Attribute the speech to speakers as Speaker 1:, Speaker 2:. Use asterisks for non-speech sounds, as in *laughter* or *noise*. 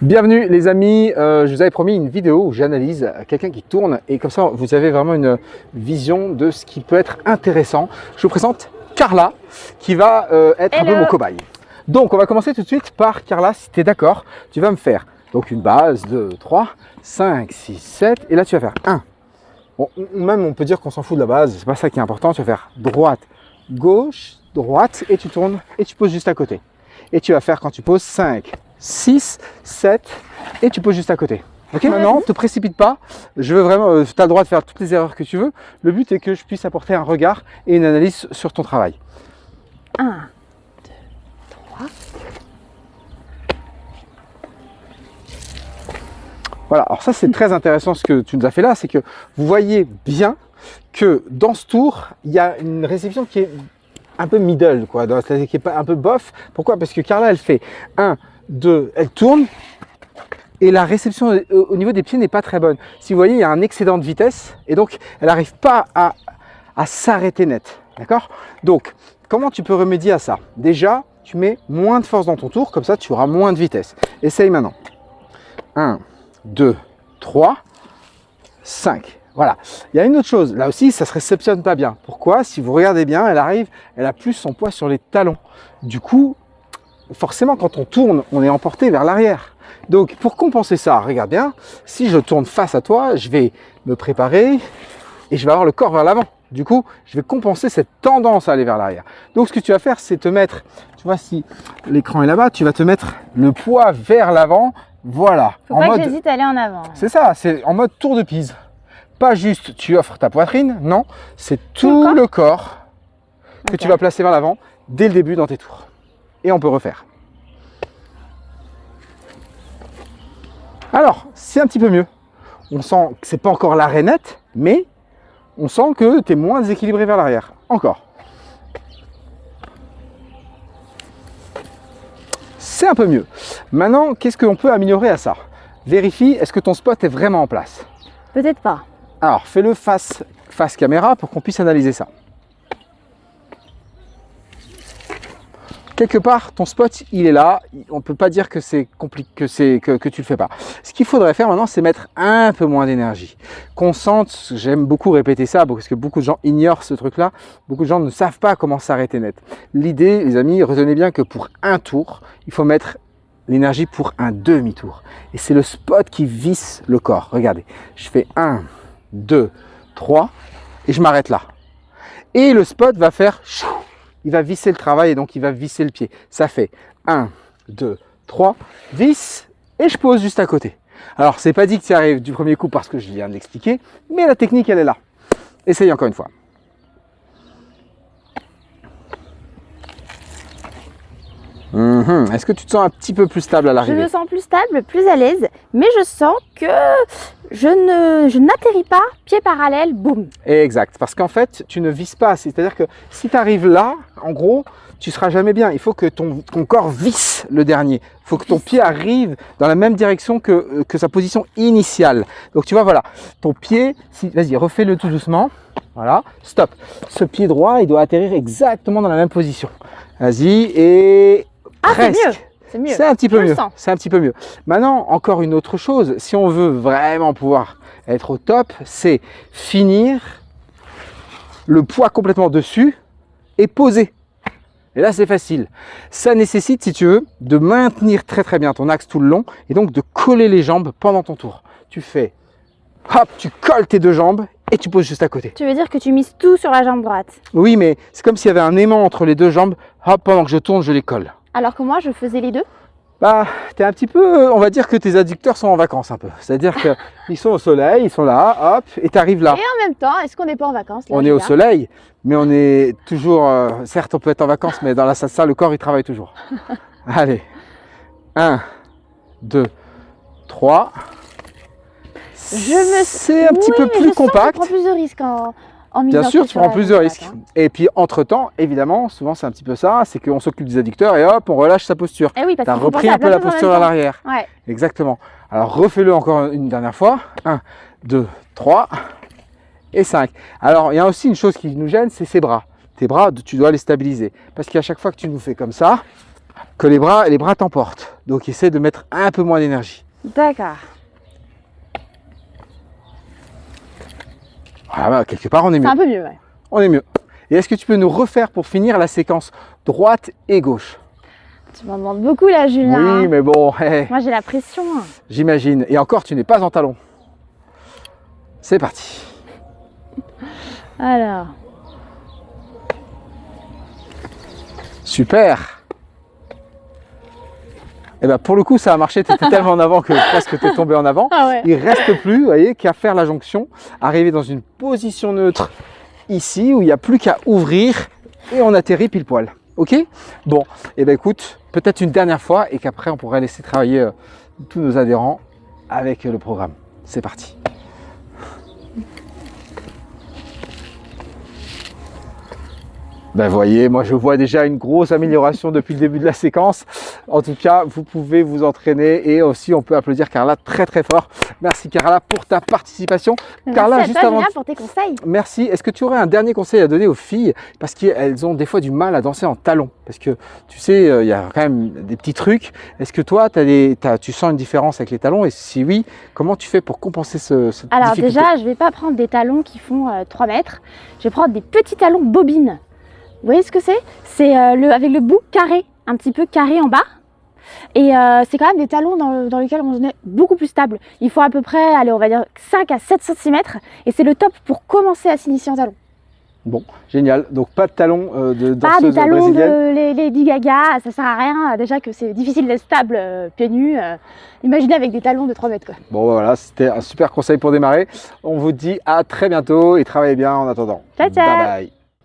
Speaker 1: Bienvenue les amis, euh, je vous avais promis une vidéo où j'analyse quelqu'un qui tourne et comme ça vous avez vraiment une vision de ce qui peut être intéressant. Je vous présente Carla qui va euh, être un peu mon cobaye. Donc on va commencer tout de suite par Carla, si tu es d'accord, tu vas me faire donc une base, 2, 3, 5, 6, 7 et là tu vas faire 1. Bon, même on peut dire qu'on s'en fout de la base, c'est pas ça qui est important, tu vas faire droite, gauche, droite et tu tournes et tu poses juste à côté. Et tu vas faire quand tu poses 5, 6, 7 et tu poses juste à côté. Ok, maintenant, te précipite pas. Je veux vraiment, euh, tu as le droit de faire toutes les erreurs que tu veux. Le but est que je puisse apporter un regard et une analyse sur ton travail.
Speaker 2: 1, 2, 3.
Speaker 1: Voilà, alors ça c'est très intéressant ce que tu nous as fait là, c'est que vous voyez bien que dans ce tour, il y a une réception qui est un peu middle, quoi, qui est pas un peu bof. Pourquoi? Parce que Carla, elle fait 1, 2, elle tourne et la réception au niveau des pieds n'est pas très bonne. Si vous voyez, il y a un excédent de vitesse et donc elle n'arrive pas à, à s'arrêter net. D'accord? Donc, comment tu peux remédier à ça? Déjà, tu mets moins de force dans ton tour, comme ça tu auras moins de vitesse. Essaye maintenant. 1, 2, 3, 5. Voilà. Il y a une autre chose. Là aussi, ça se réceptionne pas bien. Pourquoi? Si vous regardez bien, elle arrive, elle a plus son poids sur les talons. Du coup, forcément, quand on tourne, on est emporté vers l'arrière. Donc, pour compenser ça, regarde bien, si je tourne face à toi, je vais me préparer et je vais avoir le corps vers l'avant. Du coup, je vais compenser cette tendance à aller vers l'arrière. Donc, ce que tu vas faire, c'est te mettre, tu vois, si l'écran est là-bas, tu vas te mettre le poids vers l'avant. Voilà.
Speaker 2: Faut en pas mode... que j'hésite à aller en avant.
Speaker 1: C'est ça, c'est en mode tour de pise. Pas juste tu offres ta poitrine, non, c'est tout, le corps, que tu vas placer vers l'avant dès le début dans tes tours. Et on peut refaire. Alors, c'est un petit peu mieux. On sent que c'est pas encore l'arrêt net, mais on sent que tu es moins déséquilibré vers l'arrière. Encore. C'est un peu mieux. Maintenant, qu'est-ce qu'on peut améliorer à ça? Vérifie, est-ce que ton spot est vraiment en place?
Speaker 2: Peut-être pas.
Speaker 1: Alors, fais-le face, face caméra pour qu'on puisse analyser ça. Quelque part, ton spot, il est là. On ne peut pas dire que c'est compliqué, que, c'est que, tu le fais pas. Ce qu'il faudrait faire maintenant, c'est mettre un peu moins d'énergie. Qu'on sente, j'aime beaucoup répéter ça, parce que beaucoup de gens ignorent ce truc-là. Beaucoup de gens ne savent pas comment s'arrêter net. L'idée, les amis, retenez bien que pour un tour, il faut mettre l'énergie pour un demi-tour. Et c'est le spot qui visse le corps. Regardez, je fais 1, 2, 3, et je m'arrête là. Et le spot va faire chou, il va visser le travail et donc il va visser le pied. Ça fait 1, 2, 3, vis et je pose juste à côté. Alors, c'est pas dit que tu arrives du premier coup parce que je viens de l'expliquer, mais la technique, elle est là. Essaye encore une fois. Mhm. Est-ce que tu te sens un petit peu plus stable à l'arrivée
Speaker 2: Je me sens plus stable, plus à l'aise, mais je sens que je ne n'atterris pas pied parallèle, boum.
Speaker 1: Exact, parce qu'en fait, tu ne vises pas. C'est-à-dire que si tu arrives là, en gros, tu seras jamais bien. Il faut que ton, corps visse le dernier. Il faut que ton pied arrive dans la même direction que, euh, que sa position initiale. Donc tu vois, voilà, ton pied, si, vas-y, refais-le tout doucement. Voilà, stop. Ce pied droit, il doit atterrir exactement dans la même position. Vas-y, et
Speaker 2: ah, c'est mieux. C'est mieux.
Speaker 1: C'est un petit peu mieux. C'est un petit peu mieux. Maintenant, encore une autre chose, si on veut vraiment pouvoir être au top, c'est finir le poids complètement dessus et poser. Et là, c'est facile. Ça nécessite, si tu veux, de maintenir très très bien ton axe tout le long et donc de coller les jambes pendant ton tour. Tu fais, hop, tu colles tes deux jambes et tu poses juste à côté.
Speaker 2: Tu veux dire que tu mises tout sur la jambe droite?
Speaker 1: Oui, mais c'est comme s'il y avait un aimant entre les deux jambes. Hop, pendant que je tourne, je les colle.
Speaker 2: Alors que moi, je faisais les deux
Speaker 1: Bah, tu es un petit peu, on va dire que tes adducteurs sont en vacances un peu. C'est-à-dire qu'ils *laughs* sont au soleil, ils sont là, hop, et tu arrives là.
Speaker 2: Et en même temps, est-ce qu'on n'est pas en vacances
Speaker 1: On est au soleil, mais on est toujours, euh, certes on peut être en vacances, mais dans la salle, le corps il travaille toujours. *laughs* Allez, 1, 2, 3.
Speaker 2: Je me
Speaker 1: C'est un petit peu plus compact.
Speaker 2: Je prends plus de risques en,
Speaker 1: Bien sûr, tu prends plus de risques. Hein. Et puis, entre-temps, évidemment, souvent c'est un petit peu ça, c'est qu'on s'occupe des adducteurs et hop, on relâche sa posture.
Speaker 2: Eh oui, tu
Speaker 1: as repris un peu la posture à l'arrière.
Speaker 2: Ouais.
Speaker 1: Exactement. Alors, refais-le encore une dernière fois. 1, 2, 3 et 5. Alors, il y a aussi une chose qui nous gêne, c'est ses bras. Tes bras, tu dois les stabiliser. Parce qu'à chaque fois que tu nous fais comme ça, que les bras, les bras t'emportent. Donc essaie de mettre un peu moins d'énergie.
Speaker 2: D'accord.
Speaker 1: Voilà, quelque part on est
Speaker 2: C'est
Speaker 1: mieux.
Speaker 2: un peu mieux, ouais.
Speaker 1: On est mieux. Et est-ce que tu peux nous refaire pour finir la séquence droite et gauche?
Speaker 2: Tu m'en demandes beaucoup là, Julien.
Speaker 1: Oui, mais bon, hé,
Speaker 2: Moi j'ai la pression.
Speaker 1: j'imagine. Et encore, tu n'es pas en talon. C'est parti.
Speaker 2: Alors,
Speaker 1: Super. Et ben pour le coup, ça a marché. Tu étais *laughs* tellement en avant que presque tu es tombé en avant.
Speaker 2: ah ouais.
Speaker 1: Il reste plus, vous voyez, qu'à faire la jonction, arriver dans une position neutre ici où il n'y a plus qu'à ouvrir et on atterrit pile poil. Ok? Bon, et ben écoute, peut-être une dernière fois et qu'après on pourrait laisser travailler euh, tous nos adhérents avec euh, le programme. C'est parti. Ben voyez, moi je vois déjà une grosse amélioration depuis le début de la séquence. En tout cas, vous pouvez vous entraîner et aussi on peut applaudir Carla très très fort. Merci Carla pour ta participation. Carla,
Speaker 2: Merci
Speaker 1: juste
Speaker 2: à toi,
Speaker 1: avant
Speaker 2: pour tes conseils.
Speaker 1: Merci. Est-ce que tu aurais un dernier conseil à donner aux filles? Parce qu'elles ont des fois du mal à danser en talons. Parce que tu sais, euh, il y a quand même des petits trucs. Est-ce que toi, des- tu sens une différence avec les talons? Et si oui, comment tu fais pour compenser ce, cette
Speaker 2: Alors
Speaker 1: difficulté?
Speaker 2: déjà, je vais pas prendre des talons qui font euh, 3 mètres. Je vais prendre des petits talons bobines. Vous voyez ce que c'est? C'est euh, le, avec le bout carré, un petit peu carré en bas. Et euh, c'est quand même des talons dans, le- dans lesquels on est beaucoup plus stable. Il faut à peu près, allez, on va dire 5 à 7 cm. Et c'est le top pour commencer à s'initier en talons.
Speaker 1: Bon, génial. Donc pas de talons euh, de
Speaker 2: Pas des talons de les, Lady Gaga, ça sert à rien. Déjà que c'est difficile d'être stable euh, pieds nus. euh, imaginez avec des talons de 3 mètres. Quoi.
Speaker 1: Bon, bah, voilà, c'était un super conseil pour démarrer. On vous dit à très bientôt et travaillez bien en attendant.
Speaker 2: Ciao, ciao.
Speaker 1: Bye bye.